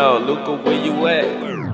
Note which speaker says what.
Speaker 1: Yo, Luca, where you at?